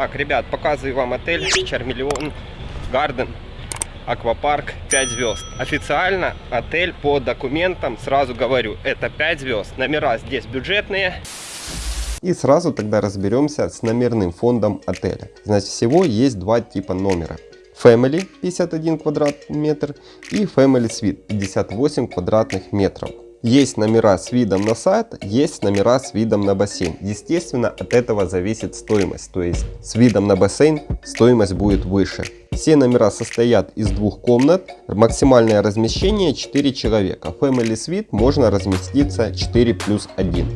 Так, ребят, показываю вам отель Чармиллион Гарден Аквапарк 5 звезд. Официально отель по документам, сразу говорю, это 5 звезд. Номера здесь бюджетные. И сразу тогда разберемся с номерным фондом отеля. Значит, всего есть два типа номера. Family 51 квадратный метр и Family Suite 58 квадратных метров. Есть номера с видом на сад, есть номера с видом на бассейн. Естественно, от этого зависит стоимость. То есть с видом на бассейн стоимость будет выше. Все номера состоят из двух комнат. Максимальное размещение 4 человека. Family Suite можно разместиться 4 плюс 1.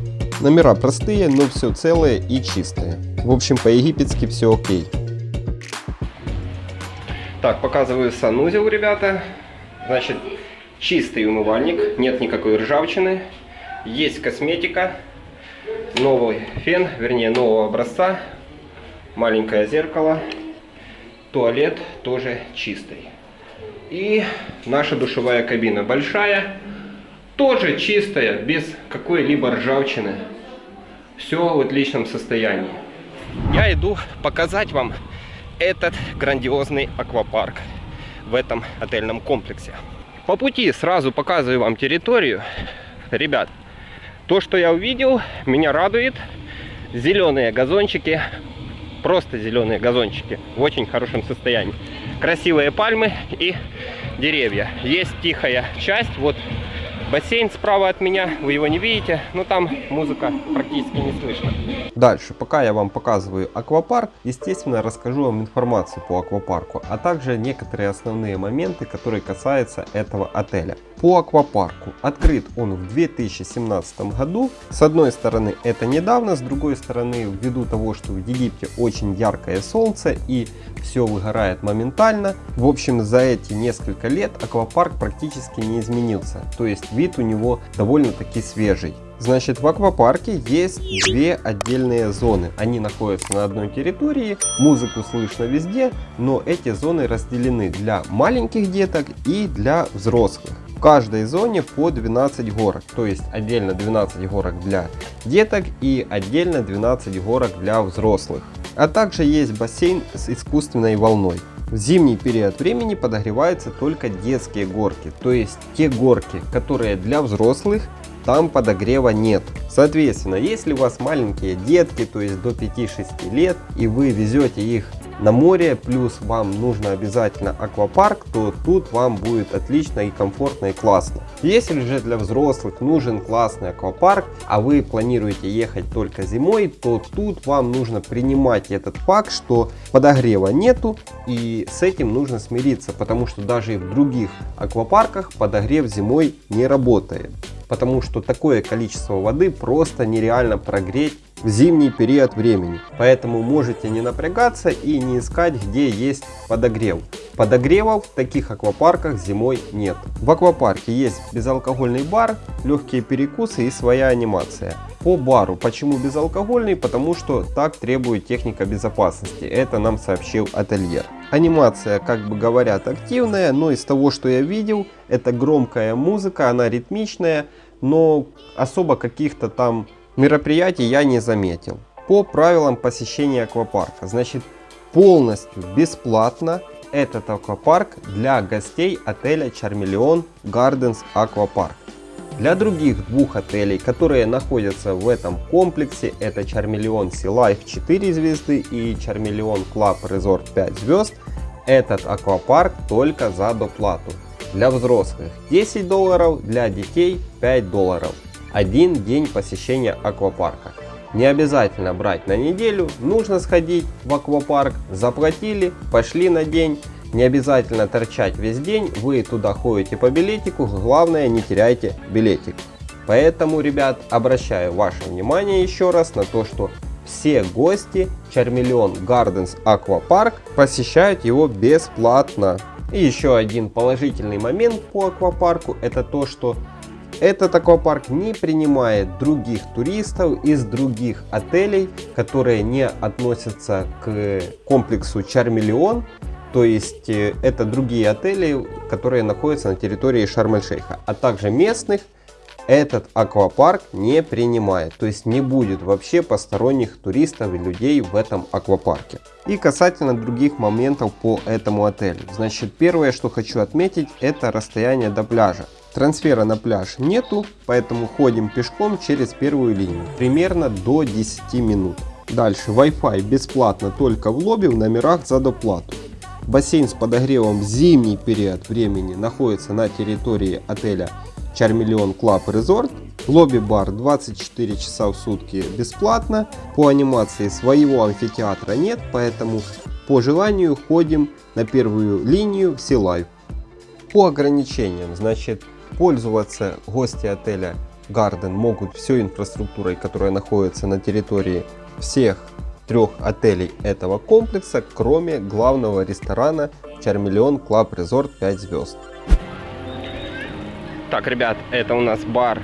Номера простые, но все целое и чистое. В общем, по-египетски все окей. Так, показываю санузел, ребята. Значит, чистый умывальник, нет никакой ржавчины. Есть косметика, новый фен, вернее нового образца. Маленькое зеркало. Туалет тоже чистый. И наша душевая кабина большая, тоже чистая, без какой-либо ржавчины. Все в отличном состоянии. Я иду показать вам этот грандиозный аквапарк в этом отельном комплексе. По пути сразу показываю вам территорию. Ребят, то, что я увидел, меня радует. Зеленые газончики, просто зеленые газончики в очень хорошем состоянии. Красивые пальмы и деревья. Есть тихая часть, вот Бассейн справа от меня, вы его не видите, но там музыка практически не слышно. Дальше, пока я вам показываю аквапарк, естественно расскажу вам информацию по аквапарку, а также некоторые основные моменты, которые касаются этого отеля. По аквапарку открыт он в 2017 году. С одной стороны это недавно, с другой стороны ввиду того, что в Египте очень яркое солнце и все выгорает моментально. В общем за эти несколько лет аквапарк практически не изменился. То есть вид у него довольно-таки свежий. Значит, в аквапарке есть две отдельные зоны. Они находятся на одной территории, музыку слышно везде, но эти зоны разделены для маленьких деток и для взрослых. Каждой зоне по 12 горок, то есть отдельно 12 горок для деток и отдельно 12 горок для взрослых. А также есть бассейн с искусственной волной. В зимний период времени подогреваются только детские горки, то есть те горки, которые для взрослых, там подогрева нет. Соответственно, если у вас маленькие детки, то есть до 5-6 лет, и вы везете их на море, плюс вам нужно обязательно аквапарк, то тут вам будет отлично и комфортно и классно. Если же для взрослых нужен классный аквапарк, а вы планируете ехать только зимой, то тут вам нужно принимать этот факт, что подогрева нету и с этим нужно смириться, потому что даже и в других аквапарках подогрев зимой не работает потому что такое количество воды просто нереально прогреть в зимний период времени. Поэтому можете не напрягаться и не искать, где есть подогрев. Подогревов в таких аквапарках зимой нет. В аквапарке есть безалкогольный бар, легкие перекусы и своя анимация. По бару. Почему безалкогольный? Потому что так требует техника безопасности. Это нам сообщил ательер. Анимация, как бы говорят, активная, но из того, что я видел, это громкая музыка, она ритмичная, но особо каких-то там мероприятий я не заметил. По правилам посещения аквапарка, значит полностью бесплатно этот аквапарк для гостей отеля Charmeleon Gardens Aquapark. Для других двух отелей, которые находятся в этом комплексе, это Charmeleon Sea Life 4 звезды и Charmeleon Club Resort 5 звезд, этот аквапарк только за доплату. Для взрослых 10 долларов, для детей 5 долларов. Один день посещения аквапарка. Не обязательно брать на неделю, нужно сходить в аквапарк, заплатили, пошли на день. Не обязательно торчать весь день, вы туда ходите по билетику, главное не теряйте билетик. Поэтому, ребят, обращаю ваше внимание еще раз на то, что все гости Charmeleon Gardens Aquapark посещают его бесплатно. И еще один положительный момент по аквапарку это то, что этот аквапарк не принимает других туристов из других отелей, которые не относятся к комплексу Charmeleon то есть э, это другие отели, которые находятся на территории Шарм-эль-Шейха, а также местных этот аквапарк не принимает. То есть не будет вообще посторонних туристов и людей в этом аквапарке. И касательно других моментов по этому отелю. Значит, первое, что хочу отметить, это расстояние до пляжа. Трансфера на пляж нету, поэтому ходим пешком через первую линию. Примерно до 10 минут. Дальше Wi-Fi бесплатно только в лобби в номерах за доплату. Бассейн с подогревом в зимний период времени находится на территории отеля Charmeleon Club Resort. Лобби-бар 24 часа в сутки бесплатно. По анимации своего амфитеатра нет, поэтому по желанию ходим на первую линию Sea Life. По ограничениям, значит, пользоваться гости отеля Garden могут всей инфраструктурой, которая находится на территории всех трех отелей этого комплекса, кроме главного ресторана Charmeleon Club Resort 5 звезд. Так, ребят, это у нас бар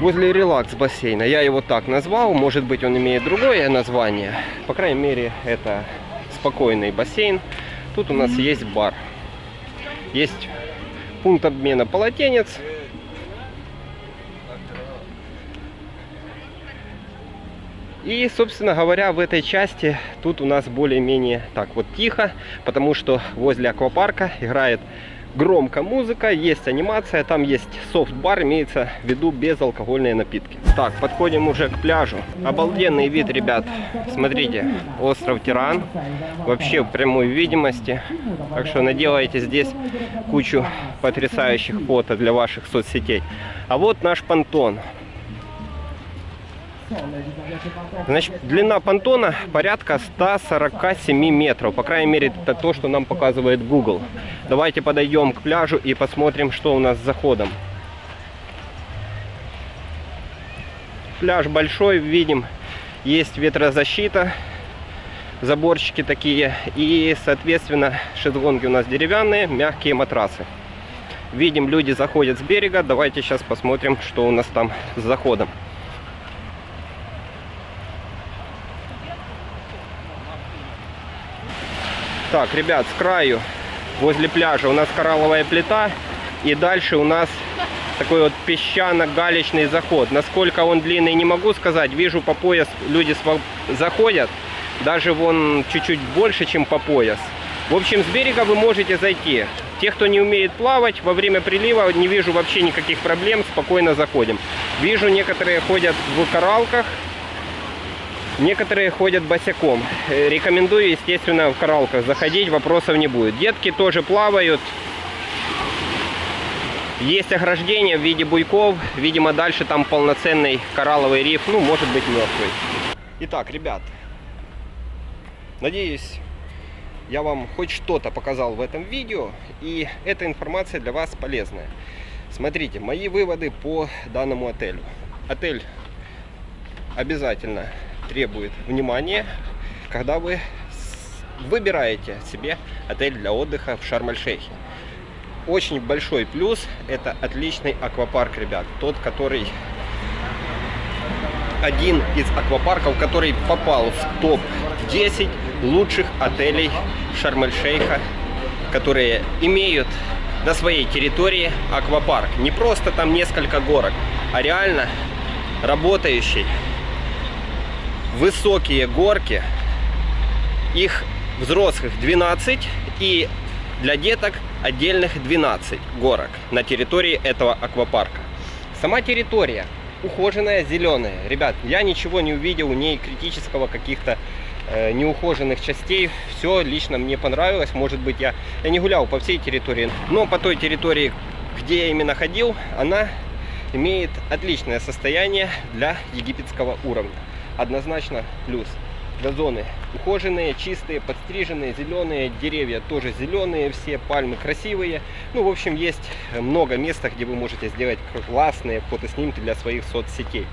возле релакс бассейна. Я его так назвал, может быть он имеет другое название. По крайней мере, это спокойный бассейн. Тут у нас есть бар. Есть пункт обмена полотенец. И, собственно говоря, в этой части тут у нас более-менее так вот тихо, потому что возле аквапарка играет громко музыка, есть анимация, там есть софт-бар, имеется в виду безалкогольные напитки. Так, подходим уже к пляжу. Обалденный вид, ребят. Смотрите, остров Тиран. Вообще в прямой видимости. Так что наделайте здесь кучу потрясающих фото для ваших соцсетей. А вот наш понтон. Значит, длина понтона порядка 147 метров. По крайней мере, это то, что нам показывает Google. Давайте подойдем к пляжу и посмотрим, что у нас с заходом. Пляж большой, видим, есть ветрозащита, заборчики такие. И, соответственно, шезлонги у нас деревянные, мягкие матрасы. Видим, люди заходят с берега. Давайте сейчас посмотрим, что у нас там с заходом. Так, ребят, с краю, возле пляжа у нас коралловая плита. И дальше у нас такой вот песчано-галечный заход. Насколько он длинный, не могу сказать. Вижу по пояс люди заходят. Даже вон чуть-чуть больше, чем по пояс. В общем, с берега вы можете зайти. Те, кто не умеет плавать, во время прилива не вижу вообще никаких проблем, спокойно заходим. Вижу, некоторые ходят в коралках, Некоторые ходят босиком. Э, рекомендую, естественно, в коралках заходить, вопросов не будет. Детки тоже плавают. Есть ограждение в виде буйков. Видимо, дальше там полноценный коралловый риф. Ну, может быть, мертвый. Итак, ребят, надеюсь, я вам хоть что-то показал в этом видео. И эта информация для вас полезная. Смотрите, мои выводы по данному отелю. Отель обязательно требует внимания, когда вы выбираете себе отель для отдыха в Шарм-эль-Шейхе. Очень большой плюс – это отличный аквапарк, ребят. Тот, который один из аквапарков, который попал в топ-10 лучших отелей Шарм-эль-Шейха, которые имеют на своей территории аквапарк. Не просто там несколько горок, а реально работающий высокие горки. Их взрослых 12 и для деток отдельных 12 горок на территории этого аквапарка. Сама территория ухоженная, зеленая. Ребят, я ничего не увидел у ней критического каких-то э, неухоженных частей. Все лично мне понравилось. Может быть, я, я не гулял по всей территории, но по той территории, где я именно ходил, она имеет отличное состояние для египетского уровня однозначно плюс. Газоны ухоженные, чистые, подстриженные, зеленые, деревья тоже зеленые, все пальмы красивые. Ну, в общем, есть много места, где вы можете сделать классные фотоснимки для своих соцсетей.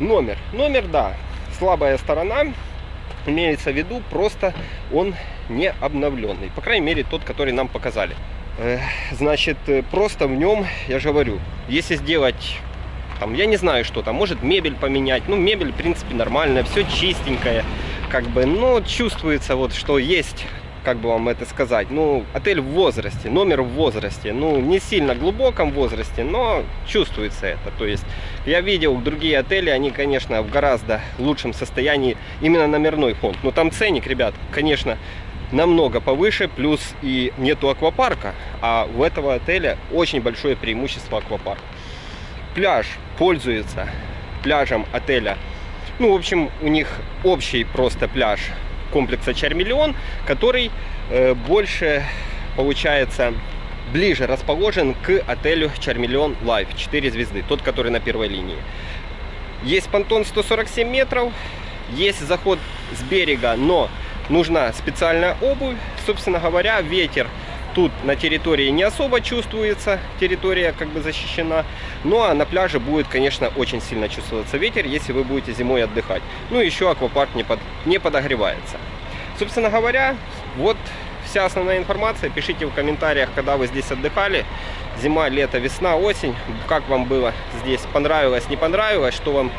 Номер. Номер, да, слабая сторона, имеется в виду, просто он не обновленный. По крайней мере, тот, который нам показали. Значит, просто в нем, я же говорю, если сделать там, я не знаю, что там, может мебель поменять. Ну, мебель, в принципе, нормальная, все чистенькое, как бы, но чувствуется вот, что есть как бы вам это сказать, ну, отель в возрасте, номер в возрасте, ну, не сильно глубоком возрасте, но чувствуется это. То есть я видел другие отели, они, конечно, в гораздо лучшем состоянии, именно номерной фонд. Но там ценник, ребят, конечно, намного повыше, плюс и нету аквапарка, а у этого отеля очень большое преимущество аквапарк. Пляж пользуется пляжем отеля, ну, в общем, у них общий просто пляж комплекса Charmillion, который э, больше, получается, ближе расположен к отелю Charmillion Life 4 звезды, тот, который на первой линии. Есть понтон 147 метров, есть заход с берега, но нужна специальная обувь. Собственно говоря, ветер тут на территории не особо чувствуется, территория как бы защищена. Ну а на пляже будет, конечно, очень сильно чувствоваться ветер, если вы будете зимой отдыхать. Ну и еще аквапарк не, под, не подогревается. Собственно говоря, вот вся основная информация. Пишите в комментариях, когда вы здесь отдыхали. Зима, лето, весна, осень. Как вам было здесь? Понравилось, не понравилось? Что вам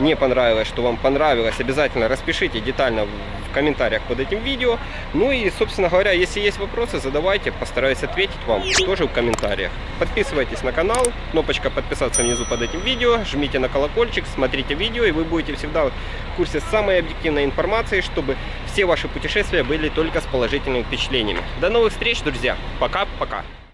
не понравилось, что вам понравилось? Обязательно распишите детально в комментариях под этим видео. Ну и, собственно говоря, если есть вопросы, задавайте. Постараюсь ответить вам тоже в комментариях. Подписывайтесь на канал. Кнопочка подписаться внизу под этим видео. Жмите на колокольчик, смотрите видео, и вы будете всегда в курсе самой объективной информации, чтобы все ваши путешествия были только с положительными впечатлениями. До новых встреч, друзья. Пока-пока.